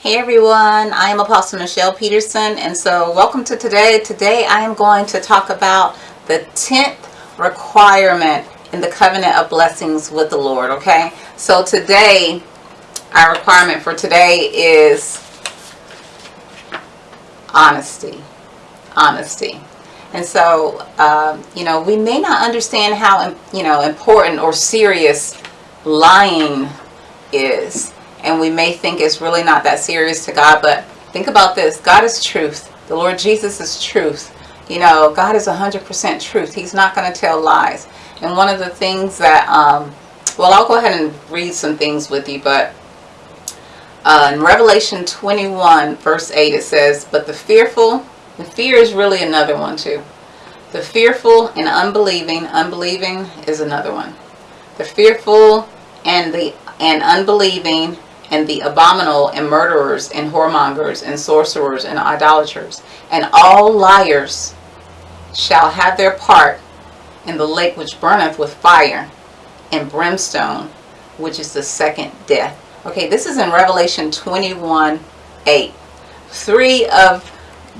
Hey everyone, I am Apostle Michelle Peterson and so welcome to today. Today I am going to talk about the 10th requirement in the covenant of blessings with the Lord, okay? So today, our requirement for today is honesty. Honesty. And so, um, you know, we may not understand how, you know, important or serious lying is and we may think it's really not that serious to God, but think about this. God is truth. The Lord Jesus is truth. You know, God is 100% truth. He's not going to tell lies. And one of the things that, um, well, I'll go ahead and read some things with you, but uh, in Revelation 21, verse 8, it says, But the fearful, the fear is really another one too. The fearful and unbelieving, unbelieving is another one. The fearful and the and unbelieving and the abominable and murderers and whoremongers and sorcerers and idolaters. And all liars shall have their part in the lake which burneth with fire and brimstone which is the second death. Okay this is in revelation 21 8 three of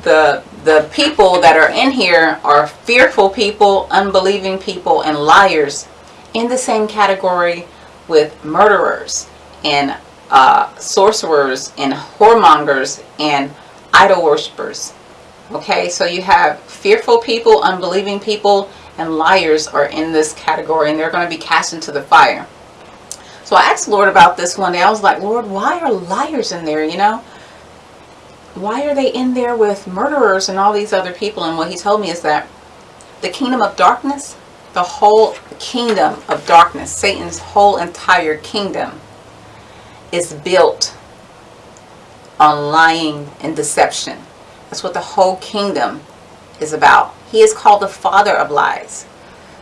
the the people that are in here are fearful people unbelieving people and liars in the same category with murderers and uh, sorcerers and whoremongers and idol worshippers. Okay, so you have fearful people, unbelieving people, and liars are in this category and they're going to be cast into the fire. So I asked Lord about this one day. I was like, Lord, why are liars in there, you know? Why are they in there with murderers and all these other people? And what he told me is that the kingdom of darkness, the whole kingdom of darkness, Satan's whole entire kingdom is built on lying and deception. That's what the whole kingdom is about. He is called the father of lies.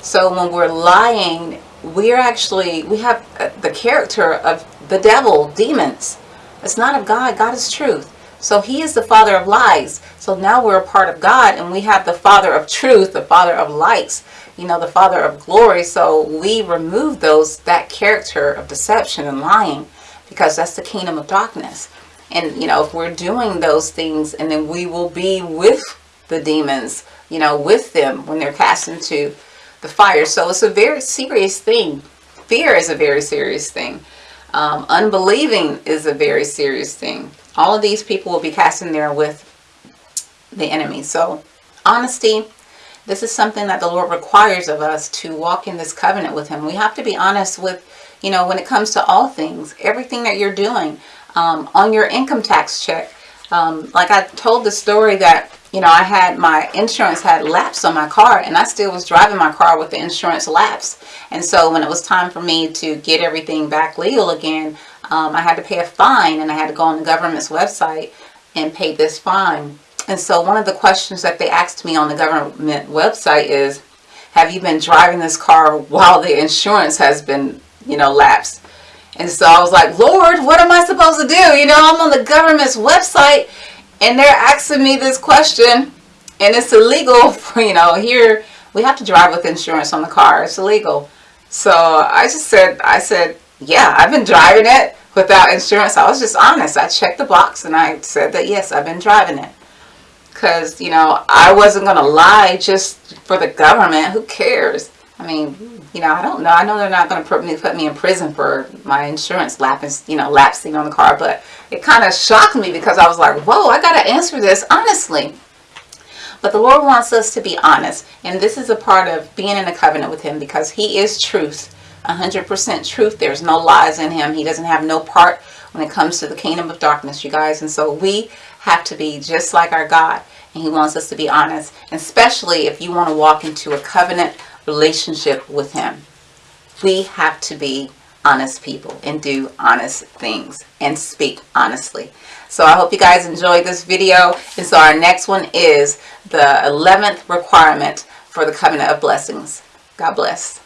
So when we're lying, we're actually, we have uh, the character of the devil, demons. It's not of God. God is truth. So he is the father of lies. So now we're a part of God and we have the father of truth, the father of lights, you know, the father of glory. So we remove those, that character of deception and lying because that's the kingdom of darkness. And, you know, if we're doing those things and then we will be with the demons, you know, with them when they're cast into the fire. So it's a very serious thing. Fear is a very serious thing. Um, unbelieving is a very serious thing. All of these people will be cast in there with the enemy. So honesty, this is something that the Lord requires of us to walk in this covenant with him. We have to be honest with you know, when it comes to all things, everything that you're doing um, on your income tax check. Um, like I told the story that, you know, I had my insurance had lapsed on my car and I still was driving my car with the insurance lapse. And so when it was time for me to get everything back legal again, um, I had to pay a fine and I had to go on the government's website and pay this fine. And so one of the questions that they asked me on the government website is, have you been driving this car while the insurance has been you know, lapse. And so I was like, Lord, what am I supposed to do? You know, I'm on the government's website and they're asking me this question and it's illegal for, you know, here we have to drive with insurance on the car. It's illegal. So I just said, I said, yeah, I've been driving it without insurance. I was just honest. I checked the box and I said that, yes, I've been driving it. Because, you know, I wasn't to lie just for the government. Who cares? I mean, you know, I don't know. I know they're not to put me, put me in prison for my insurance lapsing, you know, lapsing on the car. But it kind of shocked me because I was like, whoa, I got to answer this honestly. But the Lord wants us to be honest. And this is a part of being in a covenant with him because he is truth. 100% truth. There's no lies in him. He doesn't have no part when it comes to the kingdom of darkness, you guys. And so we have to be just like our God. And he wants us to be honest. Especially if you want to walk into a covenant relationship with him. We have to be honest people and do honest things and speak honestly. So I hope you guys enjoyed this video. And so our next one is the 11th requirement for the covenant of blessings. God bless.